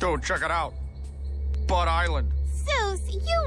Go check it out. Bud Island. Zeus, you!